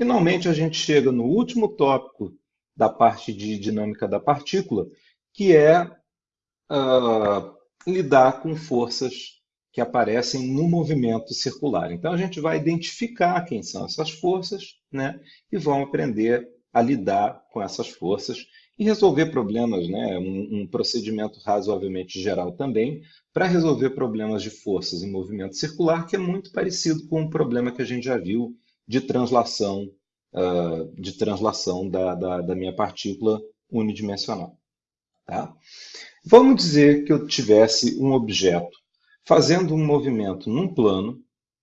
Finalmente, a gente chega no último tópico da parte de dinâmica da partícula, que é uh, lidar com forças que aparecem no movimento circular. Então, a gente vai identificar quem são essas forças né, e vamos aprender a lidar com essas forças e resolver problemas, né, um, um procedimento razoavelmente geral também, para resolver problemas de forças em movimento circular, que é muito parecido com o problema que a gente já viu de translação, uh, de translação da, da, da minha partícula unidimensional. Tá? Vamos dizer que eu tivesse um objeto fazendo um movimento num plano,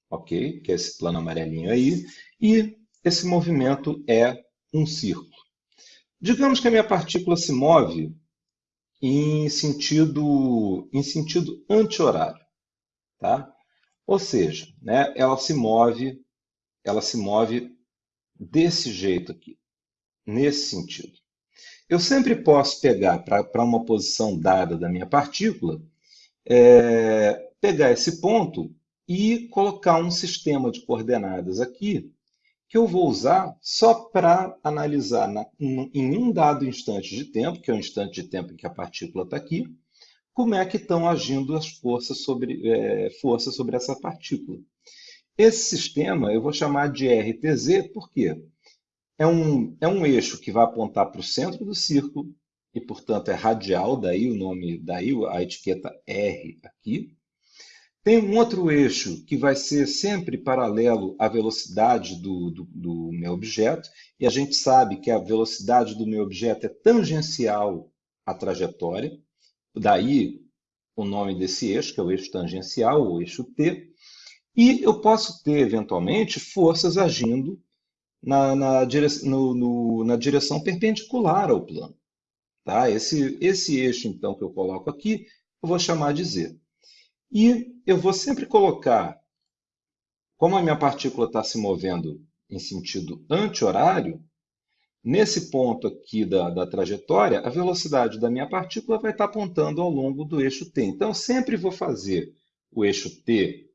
ok? Que é esse plano amarelinho aí, e esse movimento é um círculo. Digamos que a minha partícula se move em sentido, em sentido anti-horário, tá? Ou seja, né, ela se move, ela se move desse jeito aqui, nesse sentido. Eu sempre posso pegar para uma posição dada da minha partícula, é, pegar esse ponto e colocar um sistema de coordenadas aqui que eu vou usar só para analisar na, em um dado instante de tempo, que é o instante de tempo em que a partícula está aqui, como é que estão agindo as forças sobre, é, forças sobre essa partícula. Esse sistema eu vou chamar de RTZ, por quê? É um, é um eixo que vai apontar para o centro do círculo, e portanto é radial, daí o nome, daí a etiqueta R aqui. Tem um outro eixo que vai ser sempre paralelo à velocidade do, do, do, meu objeto, e a gente sabe que a velocidade do meu objeto é tangencial à trajetória, daí o nome desse eixo, que é o eixo tangencial, o eixo T, e eu posso ter, eventualmente, forças agindo na, na, dire... no, no, na direção perpendicular ao plano. Tá? Esse, esse eixo, então, que eu coloco aqui, eu vou chamar de Z. E eu vou sempre colocar, como a minha partícula está se movendo em sentido anti-horário, nesse ponto aqui da, da trajetória, a velocidade da minha partícula vai estar apontando ao longo do eixo t. Então, eu sempre vou fazer o eixo t,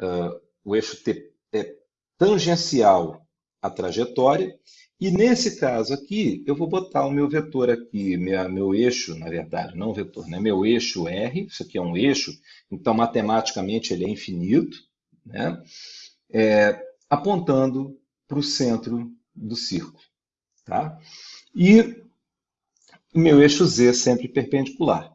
uh, o eixo t é tangencial à trajetória, e nesse caso aqui, eu vou botar o meu vetor aqui, minha, meu eixo, na verdade, não vetor, né? meu eixo R, isso aqui é um eixo, então matematicamente ele é infinito, né? É, apontando para o centro do círculo. Tá? E o meu eixo Z sempre perpendicular.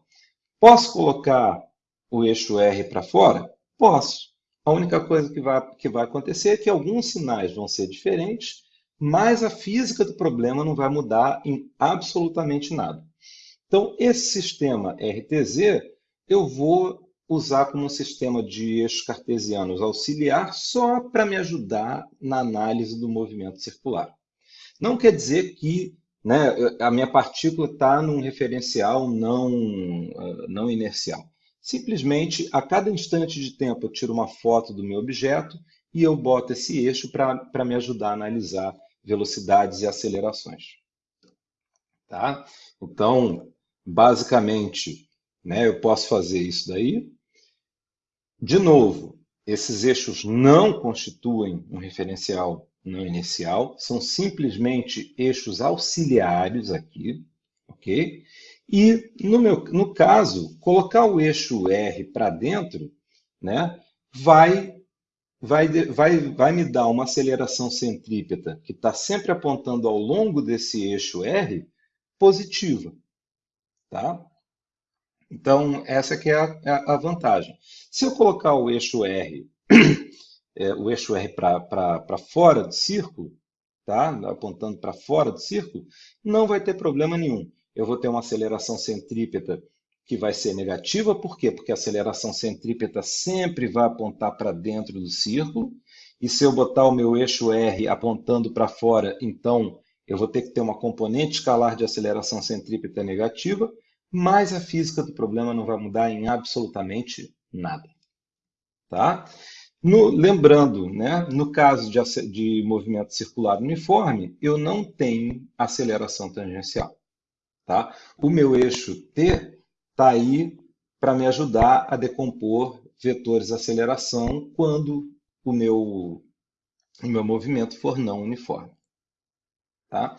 Posso colocar o eixo R para fora? Posso. A única coisa que vai, que vai acontecer é que alguns sinais vão ser diferentes mas a física do problema não vai mudar em absolutamente nada. Então, esse sistema RTZ eu vou usar como um sistema de eixos cartesianos auxiliar só para me ajudar na análise do movimento circular. Não quer dizer que né, a minha partícula está num referencial não, não inercial. Simplesmente, a cada instante de tempo, eu tiro uma foto do meu objeto e eu boto esse eixo para me ajudar a analisar velocidades e acelerações. Tá? Então, basicamente, né, eu posso fazer isso daí. De novo, esses eixos não constituem um referencial não inicial, são simplesmente eixos auxiliares aqui, ok? E, no, meu, no caso, colocar o eixo R para dentro né, vai vai, vai, vai me dar uma aceleração centrípeta que está sempre apontando ao longo desse eixo R positiva. Tá? Então, essa que é a, é a vantagem. Se eu colocar o eixo R, é, o eixo R para fora do círculo, tá? apontando para fora do círculo, não vai ter problema nenhum. Eu vou ter uma aceleração centrípeta que vai ser negativa, por quê? Porque a aceleração centrípeta sempre vai apontar para dentro do círculo, e se eu botar o meu eixo R apontando para fora, então eu vou ter que ter uma componente escalar de aceleração centrípeta negativa, mas a física do problema não vai mudar em absolutamente nada. Tá? No, lembrando, né, no caso de, de movimento circular uniforme, eu não tenho aceleração tangencial. Tá? O meu eixo T está aí para me ajudar a decompor vetores de aceleração quando o meu, o meu movimento for não uniforme. Tá?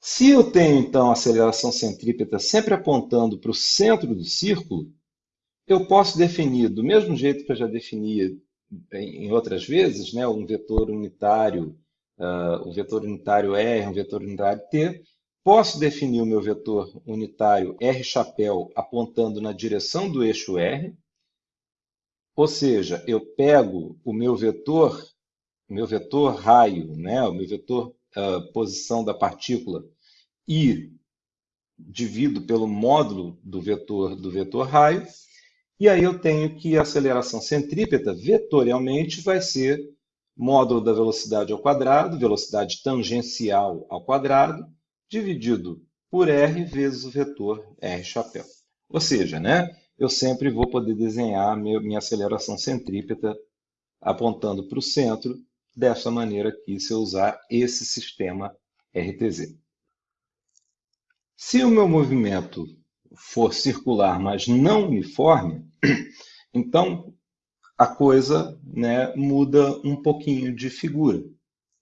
Se eu tenho, então, a aceleração centrípeta sempre apontando para o centro do círculo, eu posso definir, do mesmo jeito que eu já defini em outras vezes, né, um vetor unitário, uh, um vetor unitário R, um vetor unitário T, posso definir o meu vetor unitário R chapéu apontando na direção do eixo R, ou seja, eu pego o meu vetor, meu vetor raio, né, o meu vetor uh, posição da partícula e divido pelo módulo do vetor do vetor raio, e aí eu tenho que a aceleração centrípeta, vetorialmente, vai ser módulo da velocidade ao quadrado, velocidade tangencial ao quadrado, dividido por r vezes o vetor r chapéu. Ou seja, né, eu sempre vou poder desenhar minha aceleração centrípeta apontando para o centro, dessa maneira aqui, se eu usar esse sistema RTZ. Se o meu movimento for circular, mas não uniforme, então a coisa né, muda um pouquinho de figura.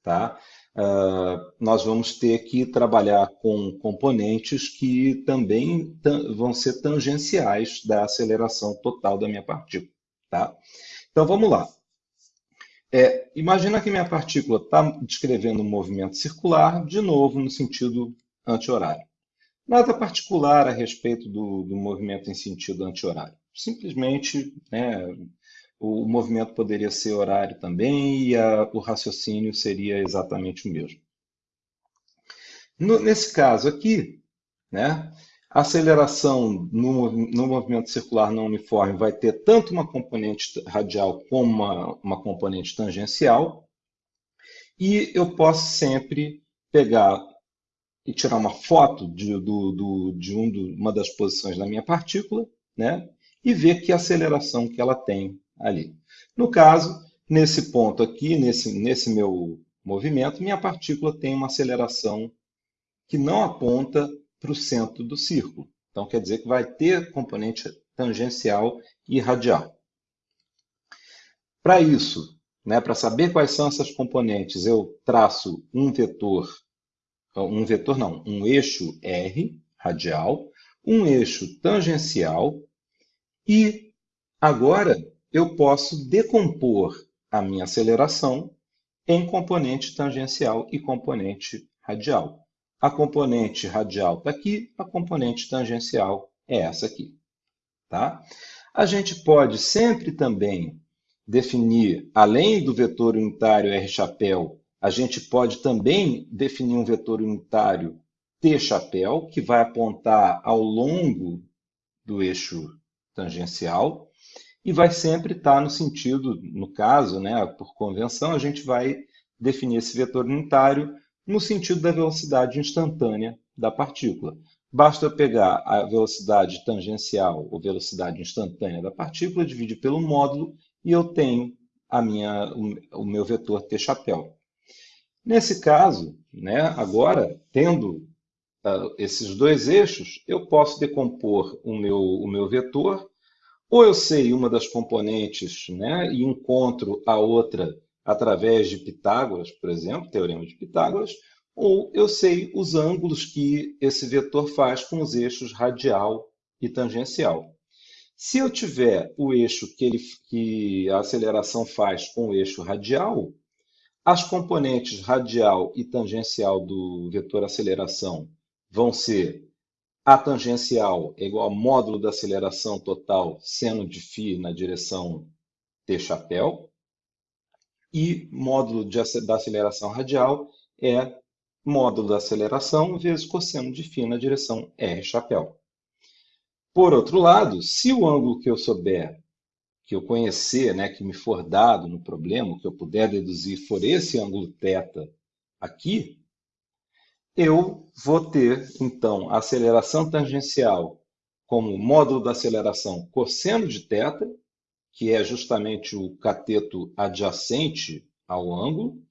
Tá? Uh, nós vamos ter que trabalhar com componentes que também vão ser tangenciais da aceleração total da minha partícula. Tá? Então vamos lá. É, imagina que minha partícula está descrevendo um movimento circular, de novo no sentido anti-horário. Nada particular a respeito do, do movimento em sentido anti-horário. Simplesmente, né, o movimento poderia ser horário também e a, o raciocínio seria exatamente o mesmo. No, nesse caso aqui, né, a aceleração no, no, movimento circular não uniforme vai ter tanto uma componente radial como uma, uma componente tangencial, e eu posso sempre pegar e tirar uma foto de, do, do, de um do, uma das posições da minha partícula, né? E ver que aceleração que ela tem ali. No caso, nesse ponto aqui, nesse, nesse meu movimento, minha partícula tem uma aceleração que não aponta para o centro do círculo. Então, quer dizer que vai ter componente tangencial e radial. Para isso, né, para saber quais são essas componentes, eu traço um vetor um vetor não, um eixo R radial, um eixo tangencial e agora eu posso decompor a minha aceleração em componente tangencial e componente radial. A componente radial está aqui, a componente tangencial é essa aqui. Tá? A gente pode sempre também definir, além do vetor unitário R chapéu, a gente pode também definir um vetor unitário T-chapéu, que vai apontar ao longo do eixo tangencial e vai sempre estar no sentido, no caso, né, por convenção, a gente vai definir esse vetor unitário no sentido da velocidade instantânea da partícula. Basta pegar a velocidade tangencial ou velocidade instantânea da partícula, dividir pelo módulo e eu tenho a minha, o meu vetor T-chapéu. Nesse caso, né, agora, tendo uh, esses dois eixos, eu posso decompor o meu, o meu vetor, ou eu sei uma das componentes né, e encontro a outra através de Pitágoras, por exemplo, teorema de Pitágoras, ou eu sei os ângulos que esse vetor faz com os eixos radial e tangencial. Se eu tiver o eixo que, ele, que a aceleração faz com o eixo radial, as componentes radial e tangencial do vetor aceleração vão ser a tangencial é igual ao módulo da aceleração total seno de φ na direção t chapéu e módulo de, da aceleração radial é módulo da aceleração vezes cosseno de φ na direção r chapéu. Por outro lado, se o ângulo que eu souber que eu conhecer, né, que me for dado no problema, que eu puder deduzir, for esse ângulo θ aqui, eu vou ter, então, a aceleração tangencial como módulo da aceleração cosseno de θ, que é justamente o cateto adjacente ao ângulo,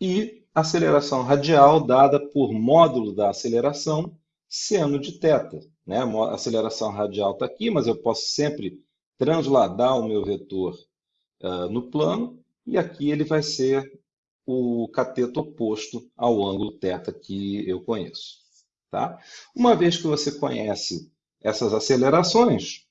e aceleração radial dada por módulo da aceleração seno de θ. Né? A aceleração radial está aqui, mas eu posso sempre transladar o meu vetor uh, no plano, e aqui ele vai ser o cateto oposto ao ângulo θ que eu conheço. Tá? Uma vez que você conhece essas acelerações,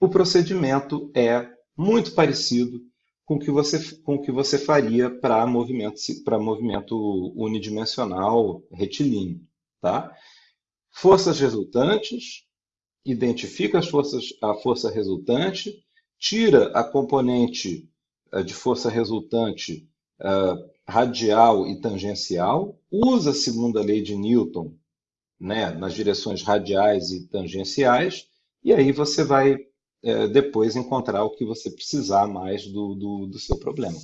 o procedimento é muito parecido com o que você, com o que você faria para movimento, movimento unidimensional retilíneo. Tá? Forças resultantes, identifica as forças, a força resultante, tira a componente uh, de força resultante uh, radial e tangencial, usa a segunda lei de Newton né, nas direções radiais e tangenciais, e aí você vai é, depois encontrar o que você precisar mais do, do, do seu problema.